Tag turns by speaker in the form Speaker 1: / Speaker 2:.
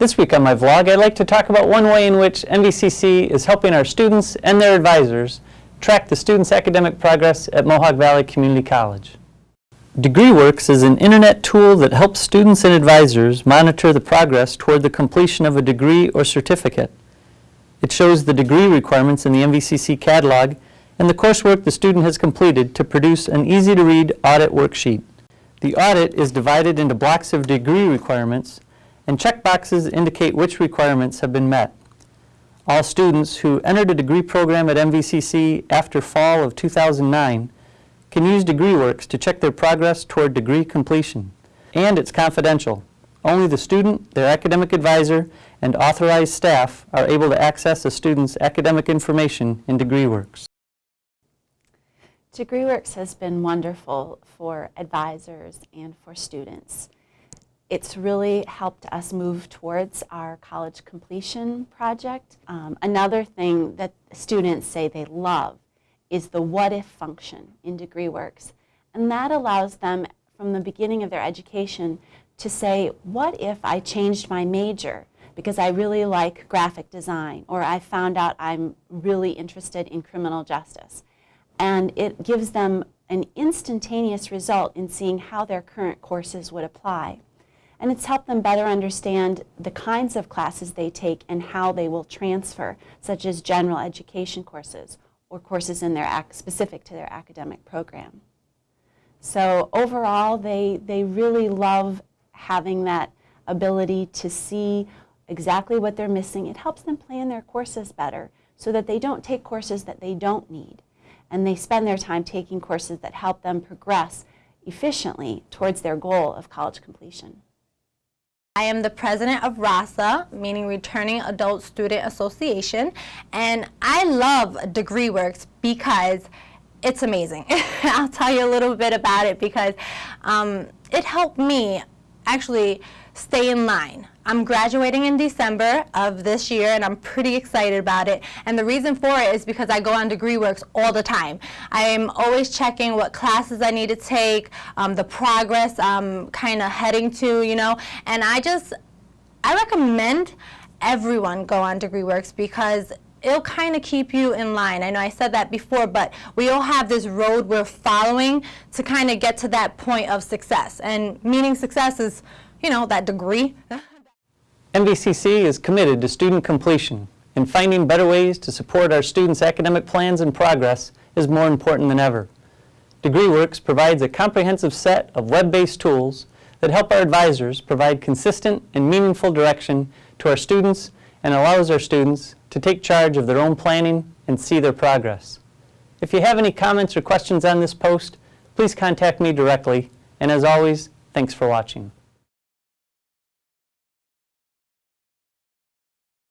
Speaker 1: This week on my vlog, I'd like to talk about one way in which MVCC is helping our students and their advisors track the students' academic progress at Mohawk Valley Community College. DegreeWorks is an internet tool that helps students and advisors monitor the progress toward the completion of a degree or certificate. It shows the degree requirements in the MVCC catalog and the coursework the student has completed to produce an easy-to-read audit worksheet. The audit is divided into blocks of degree requirements and checkboxes indicate which requirements have been met. All students who entered a degree program at MVCC after fall of 2009 can use DegreeWorks to check their progress toward degree completion. And it's confidential. Only the student, their academic advisor, and authorized staff are able to access a student's academic information in DegreeWorks.
Speaker 2: DegreeWorks has been wonderful for advisors and for students it's really helped us move towards our college completion project. Um, another thing that students say they love is the what if function in DegreeWorks. And that allows them from the beginning of their education to say, what if I changed my major because I really like graphic design or I found out I'm really interested in criminal justice. And it gives them an instantaneous result in seeing how their current courses would apply and it's helped them better understand the kinds of classes they take and how they will transfer, such as general education courses or courses in their specific to their academic program. So overall, they, they really love having that ability to see exactly what they're missing. It helps them plan their courses better so that they don't take courses that they don't need. And they spend their time taking courses that help them progress efficiently towards their goal of college completion.
Speaker 3: I am the president of RASA, meaning Returning Adult Student Association, and I love DegreeWorks because it's amazing. I'll tell you a little bit about it because um, it helped me actually stay in line. I'm graduating in December of this year and I'm pretty excited about it. And the reason for it is because I go on DegreeWorks all the time. I'm always checking what classes I need to take, um, the progress I'm kind of heading to, you know. And I just, I recommend everyone go on DegreeWorks because it'll kind of keep you in line. I know I said that before, but we all have this road we're following to kind of get to that point of success. And meaning success is, you know, that degree.
Speaker 1: MVCC is committed to student completion, and finding better ways to support our students' academic plans and progress is more important than ever. DegreeWorks provides a comprehensive set of web-based tools that help our advisors provide consistent and meaningful direction to our students and allows our students to take charge of their own planning and see their progress. If you have any comments or questions on this post, please contact me directly. And as always, thanks for watching.